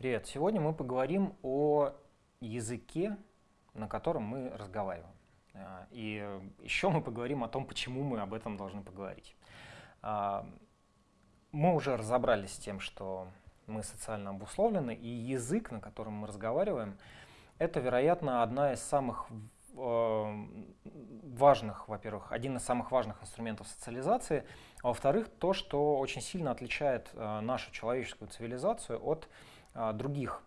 Привет! Сегодня мы поговорим о языке, на котором мы разговариваем. А, и еще мы поговорим о том, почему мы об этом должны поговорить. А, мы уже разобрались с тем, что мы социально обусловлены, и язык, на котором мы разговариваем, это, вероятно, одна из самых э, важных, во-первых, один из самых важных инструментов социализации, а во-вторых, то, что очень сильно отличает нашу человеческую цивилизацию от других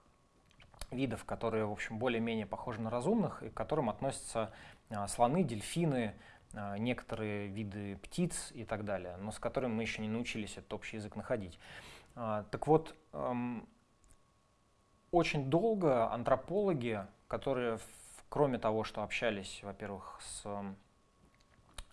видов, которые, в общем, более-менее похожи на разумных, и к которым относятся слоны, дельфины, некоторые виды птиц и так далее, но с которыми мы еще не научились этот общий язык находить. Так вот, очень долго антропологи, которые, кроме того, что общались, во-первых, с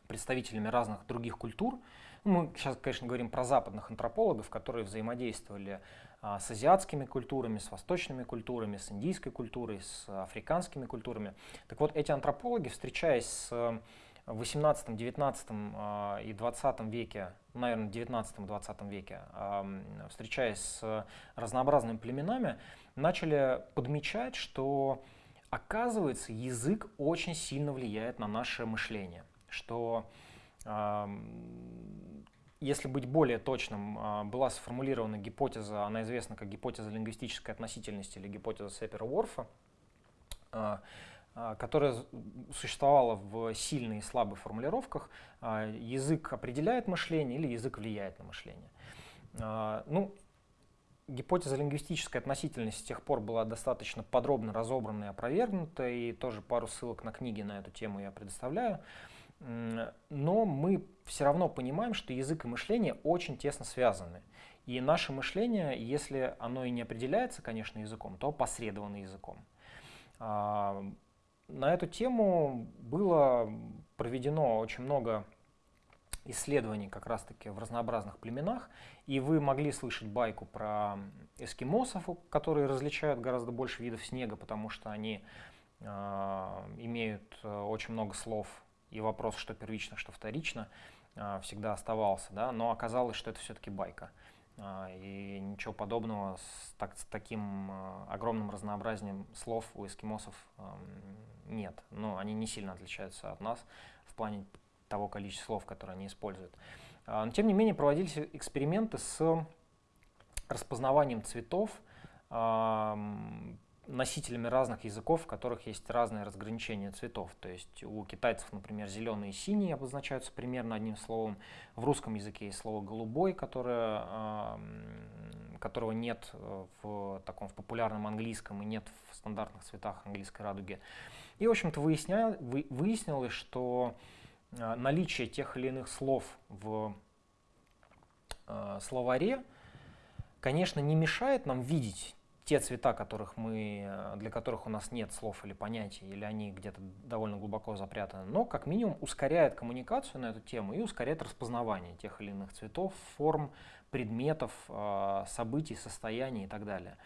представителями разных других культур, мы сейчас, конечно, говорим про западных антропологов, которые взаимодействовали а, с азиатскими культурами, с восточными культурами, с индийской культурой, с африканскими культурами. Так вот, эти антропологи, встречаясь с в 18, 19 а, и 20 веке, наверное, 19-20 веке, встречаясь с разнообразными племенами, начали подмечать, что оказывается язык очень сильно влияет на наше мышление, что если быть более точным, а, была сформулирована гипотеза, она известна как гипотеза лингвистической относительности или гипотеза Сепера-Уорфа, а, а, которая существовала в сильной и слабой формулировках. Язык определяет мышление или язык влияет на мышление. Ну, гипотеза лингвистической относительности с тех пор была достаточно подробно разобрана и опровергнута, и тоже пару ссылок на книги на эту тему я предоставляю. Но мы все равно понимаем, что язык и мышление очень тесно связаны. И наше мышление, если оно и не определяется, конечно, языком, то посредовано языком. А, на эту тему было проведено очень много исследований как раз-таки в разнообразных племенах, и вы могли слышать байку про эскимосов, которые различают гораздо больше видов снега, потому что они э, имеют очень много слов, и вопрос, что первично, что вторично, э, всегда оставался, да, но оказалось, что это все-таки байка. И ничего подобного с, так, с таким огромным разнообразием слов у эскимосов нет. Но они не сильно отличаются от нас в плане того количества слов, которые они используют. А, но тем не менее проводились эксперименты с распознаванием цветов носителями разных языков, в которых есть разные разграничения цветов. То есть у китайцев, например, зеленый и синий обозначаются примерно одним словом. В русском языке есть слово «голубой», которое, которого нет в таком в популярном английском и нет в стандартных цветах английской радуги. И, в общем-то, выяснилось, что Э, наличие тех или иных слов в э, словаре, конечно, не мешает нам видеть те цвета, которых мы, э, для которых у нас нет слов или понятий, или они где-то довольно глубоко запрятаны, но как минимум ускоряет коммуникацию на эту тему и ускоряет распознавание тех или иных цветов, форм, предметов, событий, состояний и так далее.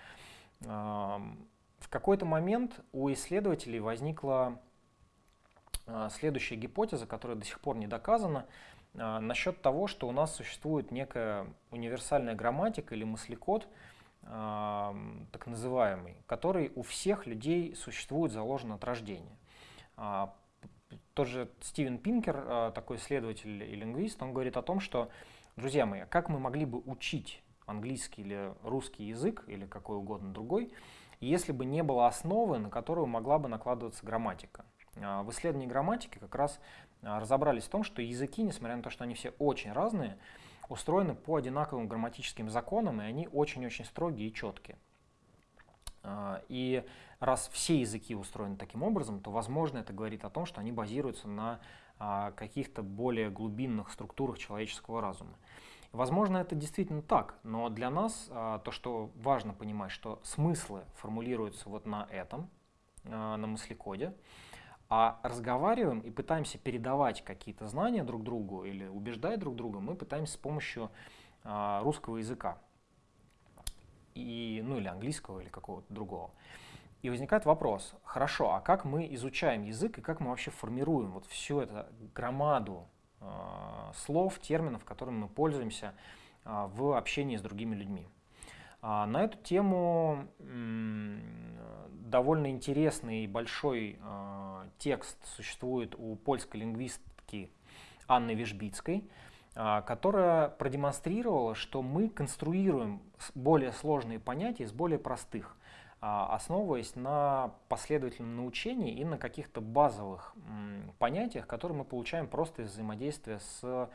В какой-то момент у исследователей возникла а, следующая гипотеза, которая до сих пор не доказана, насчет того, что у нас существует некая универсальная грамматика или мыслекод, а, так называемый, который у всех людей существует заложен от рождения. Тот же Стивен Пинкер, такой исследователь и лингвист, он говорит о том, что, друзья мои, как мы могли бы учить английский или русский язык, или какой угодно другой, если бы не было основы, на которую могла бы накладываться грамматика. А, в исследовании грамматики как раз а, разобрались в том, что языки, несмотря на то, что они все очень разные, устроены по одинаковым грамматическим законам, и они очень-очень строгие и четкие. А, и раз все языки устроены таким образом, то, возможно, это говорит о том, что они базируются на каких-то более глубинных структурах человеческого разума. Возможно, это действительно так, но для нас то, что важно понимать, что смыслы формулируются вот на этом, на мыслекоде, а разговариваем и пытаемся передавать какие-то знания друг другу или убеждать друг друга, мы пытаемся с помощью а, русского языка. И, ну или английского, или какого-то другого. И возникает вопрос, хорошо, а как мы изучаем язык и как мы вообще формируем вот всю эту громаду э, слов, терминов, которыми мы пользуемся э, в общении с другими людьми? А на эту тему довольно интересный и большой а, текст существует у польской лингвистки Анны Вишбицкой, а, которая продемонстрировала, что мы конструируем более сложные понятия из более простых, а, основываясь на последовательном научении и на каких-то базовых понятиях, которые мы получаем просто из взаимодействия с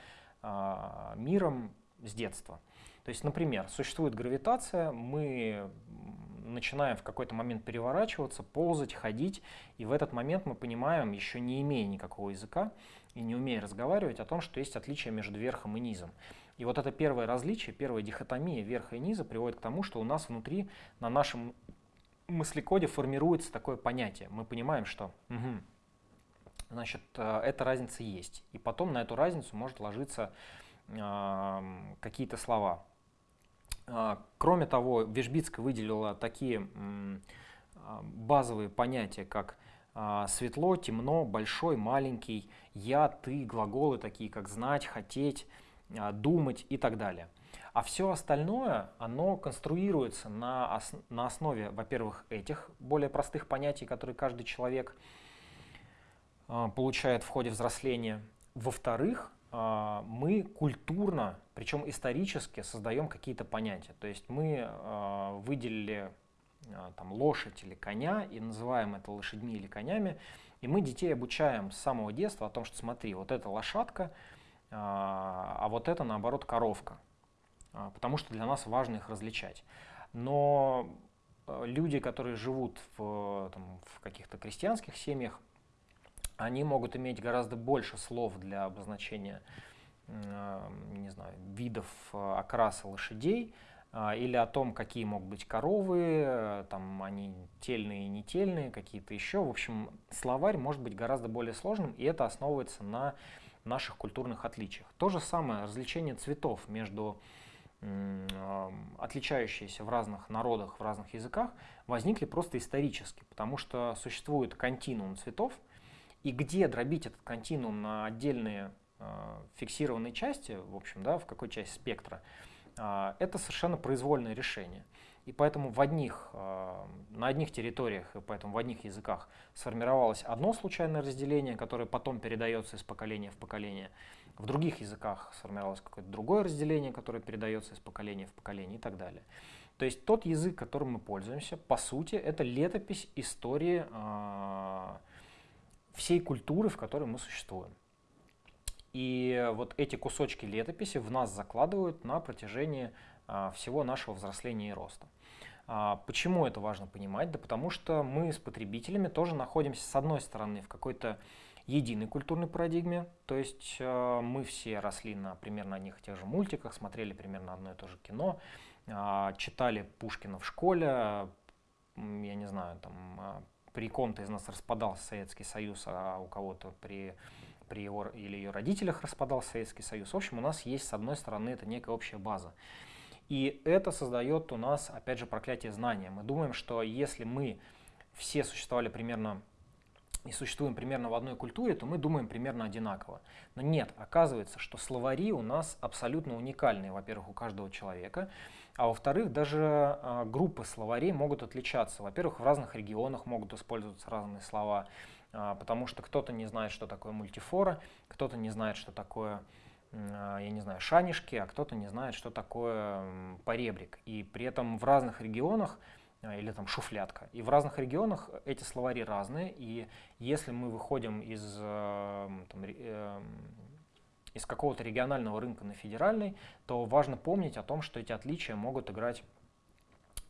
миром с детства. То есть, например, существует гравитация, мы начинаем в какой-то момент переворачиваться, ползать, ходить, и в этот момент мы понимаем, еще не имея никакого языка и не умея разговаривать, о том, что есть отличие между верхом и низом. И вот это первое различие, первая дихотомия верха и низа приводит к тому, что у нас внутри, на нашем мыслекоде формируется такое понятие. Мы понимаем, что угу, значит, э, эта разница есть. И потом на эту разницу может ложиться э, какие-то слова. А, кроме того, Вишбицкая выделила такие а, базовые понятия, как а, светло, темно, большой, маленький, я, ты, глаголы такие, как знать, хотеть, думать и так далее. А все остальное, оно конструируется на, ос на основе, во-первых, этих более простых понятий, которые каждый человек получает в ходе взросления. Во-вторых, мы культурно, причем исторически, создаем какие-то понятия. То есть мы а, выделили а, там, лошадь или коня и называем это лошадьми или конями, и мы детей обучаем с самого детства о том, что смотри, вот это лошадка, а вот это наоборот коровка, потому что для нас важно их различать. Но люди, которые живут в, в каких-то крестьянских семьях, они могут иметь гораздо больше слов для обозначения не знаю, видов э, окраса лошадей а, или о том, какие могут быть коровы, э, там они тельные и нетельные, какие-то еще. В общем, словарь может быть гораздо более сложным, и это основывается на наших культурных отличиях. То же самое развлечение цветов между отличающиеся в разных народах, в разных языках, возникли просто исторически, потому что существует континуум цветов, и где дробить этот континуум на отдельные э, фиксированные части, в общем, да, в какой части спектра, э, это совершенно произвольное решение. И поэтому в одних, э, на одних территориях и поэтому в одних языках сформировалось одно случайное разделение, которое потом передается из поколения в поколение. В других языках сформировалось какое-то другое разделение, которое передается из поколения в поколение и так далее. То есть тот язык, которым мы пользуемся, по сути, это летопись истории всей культуры, в которой мы существуем. И вот эти кусочки летописи в нас закладывают на протяжении а, всего нашего взросления и роста. А, почему это важно понимать? Да потому что мы с потребителями тоже находимся, с одной стороны, в какой-то единой культурной парадигме, то есть э, мы все росли на примерно одних и тех же мультиках, смотрели примерно одно и то же кино, э, читали Пушкина в школе, я не знаю, там при ком-то из нас распадался Советский Союз, а у кого-то при, при его или ее родителях распадался Советский Союз. В общем, у нас есть, с одной стороны, это некая общая база. И это создает у нас, опять же, проклятие знания. Мы думаем, что если мы все существовали примерно и существуем примерно в одной культуре, то мы думаем примерно одинаково. Но нет, оказывается, что словари у нас абсолютно уникальные, во-первых, у каждого человека, а во-вторых, даже а, группы словарей могут отличаться. Во-первых, в разных регионах могут использоваться разные слова, а, потому что кто-то не знает, что такое мультифора, кто-то не знает, что такое а, я не знаю, шанишки, а кто-то не знает, что такое поребрик. И при этом в разных регионах или там шуфлятка. И в разных регионах эти словари разные, и если мы выходим из там, эм, из какого-то регионального рынка на федеральный, то важно помнить о том, что эти отличия могут играть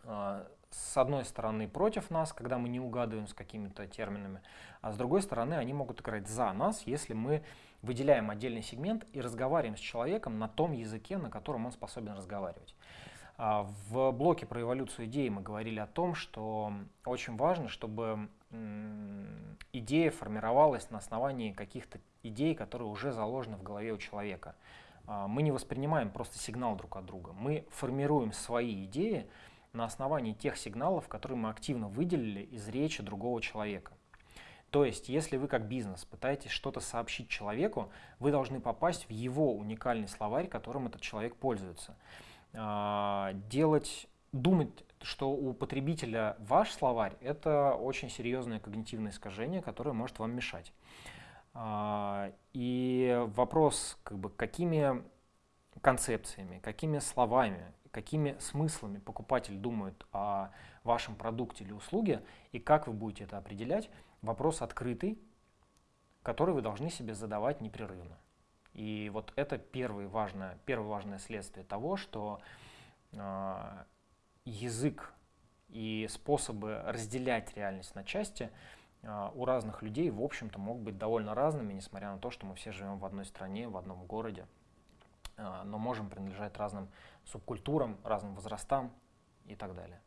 э, с одной стороны против нас, когда мы не угадываем с какими-то терминами, а с другой стороны они могут играть за нас, если мы выделяем отдельный сегмент и разговариваем с человеком на том языке, на котором он способен разговаривать. А, в блоке про эволюцию идей мы говорили о том, что очень важно, чтобы идея формировалась на основании каких-то идей, которые уже заложены в голове у человека. А, мы не воспринимаем просто сигнал друг от друга. Мы формируем свои идеи на основании тех сигналов, которые мы активно выделили из речи другого человека. То есть, если вы как бизнес пытаетесь что-то сообщить человеку, вы должны попасть в его уникальный словарь, которым этот человек пользуется. А, делать думать, что у потребителя ваш словарь, это очень серьезное когнитивное искажение, которое может вам мешать. А, и вопрос, как бы, какими концепциями, какими словами, какими смыслами покупатель думает о вашем продукте или услуге, и как вы будете это определять, вопрос открытый, который вы должны себе задавать непрерывно. И вот это первое важное, первое важное следствие того, что э, язык и способы разделять реальность на части э, у разных людей, в общем-то, могут быть довольно разными, несмотря на то, что мы все живем в одной стране, в одном городе, э, но можем принадлежать разным субкультурам, разным возрастам и так далее.